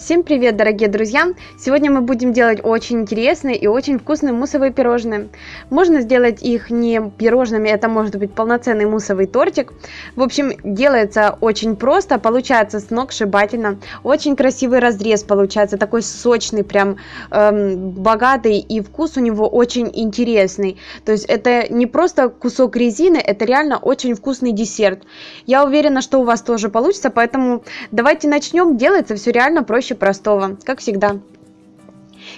Всем привет, дорогие друзья! Сегодня мы будем делать очень интересные и очень вкусные муссовые пирожные. Можно сделать их не пирожными, это может быть полноценный муссовый тортик. В общем, делается очень просто, получается сногсшибательно. Очень красивый разрез получается, такой сочный, прям эм, богатый, и вкус у него очень интересный. То есть это не просто кусок резины, это реально очень вкусный десерт. Я уверена, что у вас тоже получится, поэтому давайте начнем. Делается все реально проще проще простого, как всегда.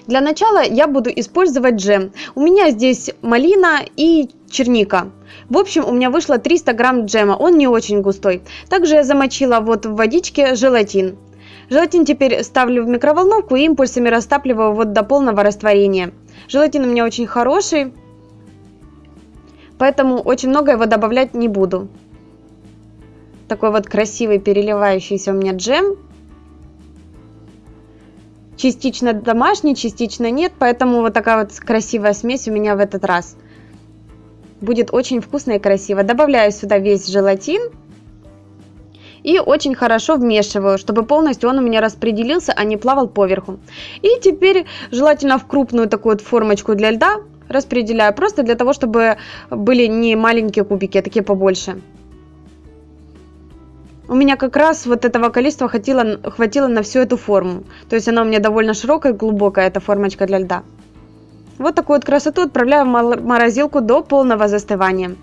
Для начала я буду использовать джем. У меня здесь малина и черника. В общем, у меня вышло 300 грамм джема, он не очень густой. Также я замочила вот в водичке желатин. Желатин теперь ставлю в микроволновку и импульсами растапливаю вот до полного растворения. Желатин у меня очень хороший, поэтому очень много его добавлять не буду. Такой вот красивый переливающийся у меня джем частично домашний, частично нет, поэтому вот такая вот красивая смесь у меня в этот раз. Будет очень вкусно и красиво. Добавляю сюда весь желатин. И очень хорошо вмешиваю, чтобы полностью он у меня распределился, а не плавал поверху. И теперь желательно в крупную такую вот формочку для льда распределяю, просто для того, чтобы были не маленькие кубики, а такие побольше. У меня как раз вот этого количества хватило, хватило на всю эту форму. То есть она у меня довольно широкая, глубокая, эта формочка для льда. Вот такую вот красоту отправляю в морозилку до полного застывания.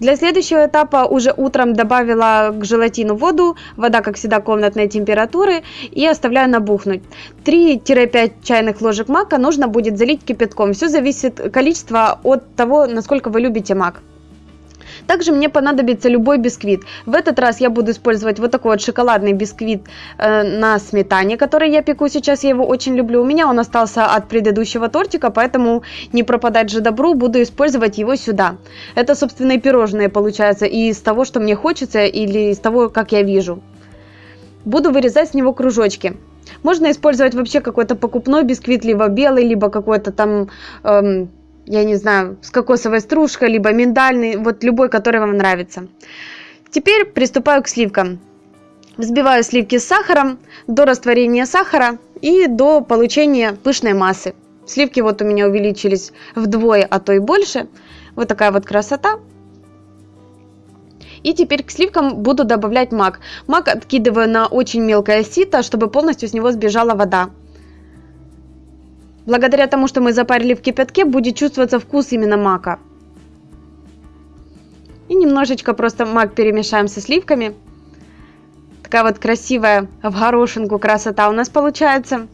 Для следующего этапа уже утром добавила к желатину воду, вода, как всегда, комнатной температуры, и оставляю набухнуть. 3-5 чайных ложек мака нужно будет залить кипятком. Все зависит количество от того, насколько вы любите мак. Также мне понадобится любой бисквит. В этот раз я буду использовать вот такой вот шоколадный бисквит э, на сметане, который я пеку сейчас. Я его очень люблю. У меня он остался от предыдущего тортика, поэтому не пропадать же добру, буду использовать его сюда. Это, собственно, и пирожные получается из того, что мне хочется или из того, как я вижу. Буду вырезать с него кружочки. Можно использовать вообще какой-то покупной бисквит, либо белый, либо какой-то там... Эм, я не знаю, с кокосовой стружкой, либо миндальный, вот любой, который вам нравится. Теперь приступаю к сливкам. Взбиваю сливки с сахаром до растворения сахара и до получения пышной массы. Сливки вот у меня увеличились вдвое, а то и больше. Вот такая вот красота. И теперь к сливкам буду добавлять мак. Мак откидываю на очень мелкое сито, чтобы полностью с него сбежала вода. Благодаря тому, что мы запарили в кипятке, будет чувствоваться вкус именно мака. И немножечко просто мак перемешаем со сливками. Такая вот красивая в горошинку красота у нас получается.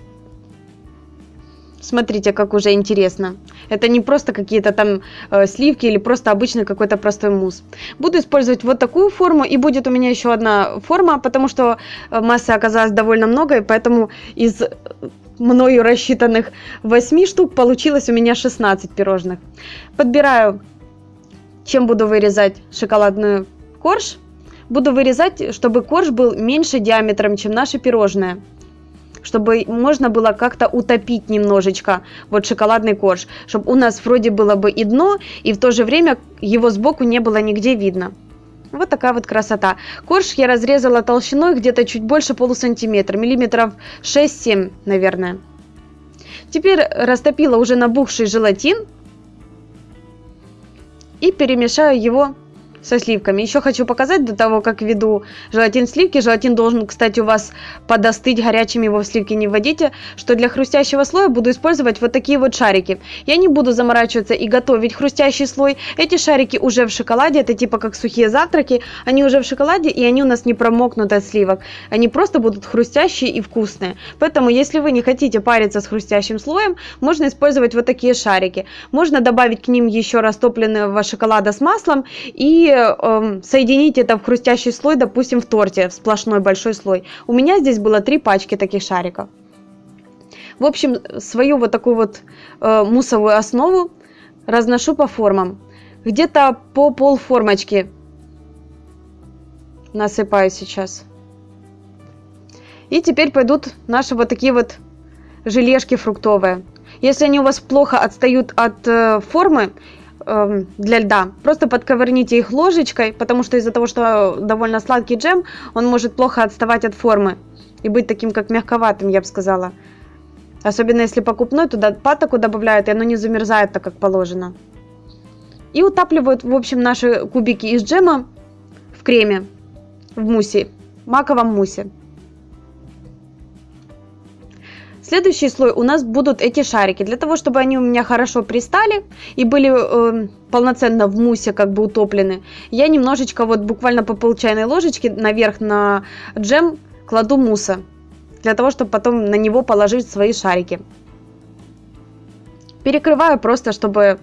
Смотрите, как уже интересно. Это не просто какие-то там э, сливки или просто обычный какой-то простой мусс. Буду использовать вот такую форму. И будет у меня еще одна форма, потому что э, массы оказалось довольно много. И поэтому из мною рассчитанных 8 штук получилось у меня 16 пирожных. Подбираю, чем буду вырезать шоколадную корж. Буду вырезать, чтобы корж был меньше диаметром, чем наше пирожное. Чтобы можно было как-то утопить немножечко вот шоколадный корж. Чтобы у нас вроде было бы и дно, и в то же время его сбоку не было нигде видно. Вот такая вот красота. Корж я разрезала толщиной где-то чуть больше полусантиметра, миллиметров 6-7, наверное. Теперь растопила уже набухший желатин и перемешаю его со сливками. Еще хочу показать до того, как веду желатин сливки. Желатин должен, кстати, у вас подостыть горячим, его в сливки не вводите. Что для хрустящего слоя буду использовать вот такие вот шарики. Я не буду заморачиваться и готовить хрустящий слой. Эти шарики уже в шоколаде, это типа как сухие завтраки. Они уже в шоколаде и они у нас не промокнут от сливок. Они просто будут хрустящие и вкусные. Поэтому, если вы не хотите париться с хрустящим слоем, можно использовать вот такие шарики. Можно добавить к ним еще растопленного шоколада с маслом и э, соединить это в хрустящий слой, допустим, в торте, в сплошной большой слой. У меня здесь было три пачки таких шариков. В общем, свою вот такую вот э, муссовую основу разношу по формам. Где-то по пол формочки насыпаю сейчас. И теперь пойдут наши вот такие вот желешки фруктовые. Если они у вас плохо отстают от э, формы, для льда. Просто подковырните их ложечкой, потому что из-за того, что довольно сладкий джем, он может плохо отставать от формы. и быть таким как мягковатым, я бы сказала. Особенно если покупной, туда патоку добавляют, и оно не замерзает так, как положено. И утапливают, в общем, наши кубики из джема в креме, в мусе, маковом мусе. Следующий слой у нас будут эти шарики. Для того, чтобы они у меня хорошо пристали и были э, полноценно в мусе как бы утоплены, я немножечко вот буквально по пол чайной ложечки наверх на джем кладу муса. Для того, чтобы потом на него положить свои шарики. Перекрываю просто, чтобы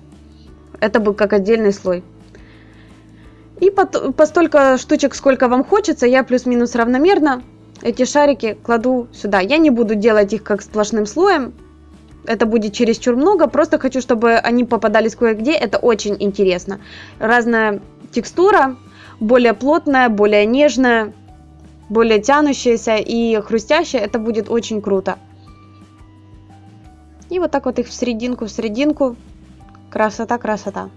это был как отдельный слой. И по, по столько штучек, сколько вам хочется, я плюс-минус равномерно эти шарики кладу сюда. Я не буду делать их как сплошным слоем. Это будет чересчур много. Просто хочу, чтобы они попадались кое-где. Это очень интересно. Разная текстура. Более плотная, более нежная, более тянущаяся и хрустящая. Это будет очень круто. И вот так вот их в серединку, в серединку. Красота, красота.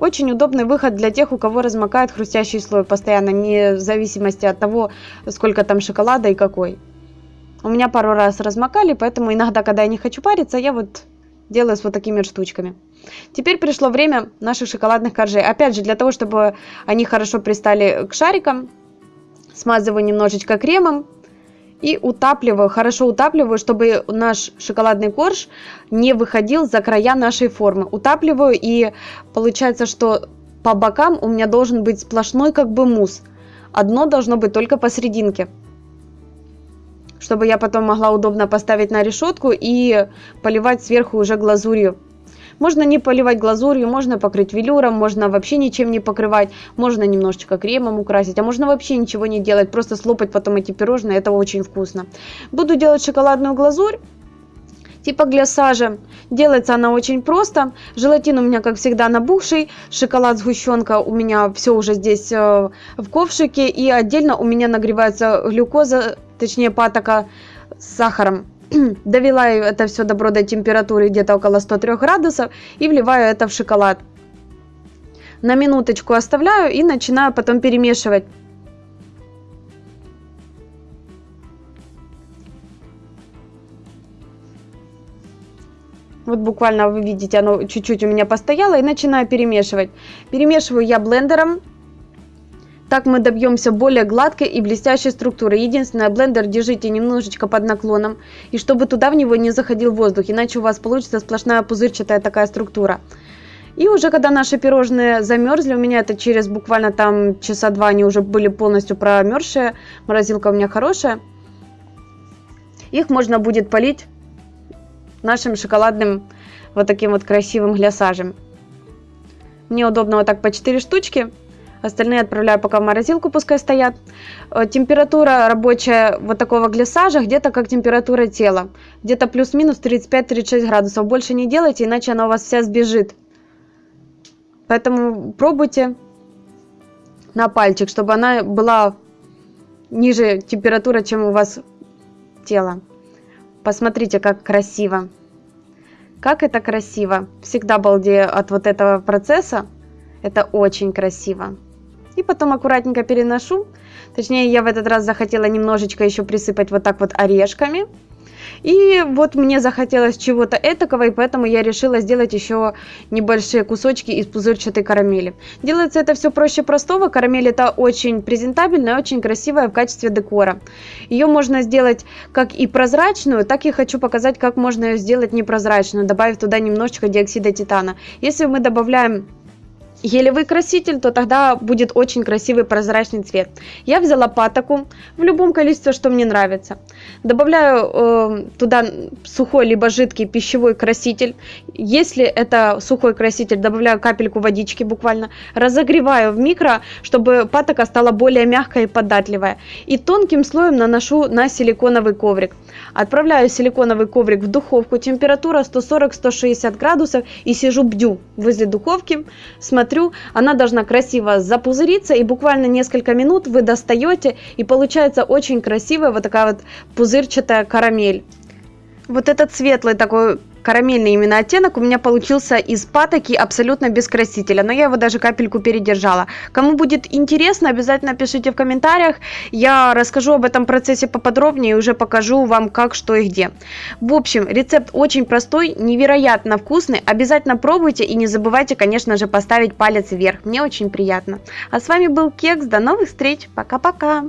Очень удобный выход для тех, у кого размокает хрустящий слой постоянно, не в зависимости от того, сколько там шоколада и какой. У меня пару раз размокали, поэтому иногда, когда я не хочу париться, я вот делаю с вот такими штучками. Теперь пришло время наших шоколадных коржей. Опять же, для того, чтобы они хорошо пристали к шарикам, смазываю немножечко кремом и утапливаю, хорошо утапливаю, чтобы наш шоколадный корж не выходил за края нашей формы. Утапливаю и получается, что по бокам у меня должен быть сплошной как бы мусс. Одно должно быть только посерединке. Чтобы я потом могла удобно поставить на решетку и поливать сверху уже глазурью. Можно не поливать глазурью, можно покрыть велюром, можно вообще ничем не покрывать, можно немножечко кремом украсить, а можно вообще ничего не делать, просто слопать потом эти пирожные, это очень вкусно. Буду делать шоколадную глазурь типа глясажа. Делается она очень просто. Желатин у меня, как всегда, набухший. Шоколад, сгущенка у меня все уже здесь э, в ковшике. И отдельно у меня нагревается глюкоза, точнее патока с сахаром. довела это все добро до температуры где-то около 103 градусов и вливаю это в шоколад. На минуточку оставляю и начинаю потом перемешивать. Вот буквально вы видите, оно чуть-чуть у меня постояло и начинаю перемешивать. Перемешиваю я блендером так мы добьемся более гладкой и блестящей структуры. Единственное, блендер держите немножечко под наклоном, и чтобы туда в него не заходил воздух, иначе у вас получится сплошная пузырчатая такая структура. И уже когда наши пирожные замерзли, у меня это через буквально там часа два они уже были полностью промерзшие, морозилка у меня хорошая, их можно будет полить нашим шоколадным вот таким вот красивым глясажем. Мне удобно вот так по 4 штучки. Остальные отправляю пока в морозилку, пускай стоят. Э, температура рабочая вот такого глиссажа где-то как температура тела. Где-то плюс-минус 35-36 градусов. Больше не делайте, иначе она у вас вся сбежит. Поэтому пробуйте на пальчик, чтобы она была ниже температуры, чем у вас тело. Посмотрите, как красиво. Как это красиво. Всегда балдею от вот этого процесса. Это очень красиво и потом аккуратненько переношу. Точнее, я в этот раз захотела немножечко еще присыпать вот так вот орешками. И вот мне захотелось чего-то этакого, и поэтому я решила сделать еще небольшие кусочки из пузырчатой карамели. Делается это все проще простого. Карамель это очень презентабельная, очень красивая в качестве декора. Ее можно сделать как и прозрачную, так и хочу показать, как можно ее сделать непрозрачную, добавив туда немножечко диоксида титана. Если мы добавляем гелевый краситель, то тогда будет очень красивый прозрачный цвет. Я взяла патоку в любом количестве, что мне нравится. Добавляю э, туда сухой либо жидкий пищевой краситель. Если это сухой краситель, добавляю капельку водички буквально. Разогреваю в микро, чтобы патока стала более мягкая и податливая. И тонким слоем наношу на силиконовый коврик. Отправляю силиконовый коврик в духовку, температура 140-160 градусов и сижу бдю возле духовки, смотрю, она должна красиво запузыриться и буквально несколько минут вы достаете и получается очень красивая вот такая вот пузырчатая карамель. Вот этот светлый такой карамельный именно оттенок у меня получился из патоки абсолютно без красителя, но я его даже капельку передержала. Кому будет интересно, обязательно пишите в комментариях, я расскажу об этом процессе поподробнее и уже покажу вам как, что и где. В общем, рецепт очень простой, невероятно вкусный, обязательно пробуйте и не забывайте, конечно же, поставить палец вверх, мне очень приятно. А с вами был Кекс, до новых встреч, пока-пока!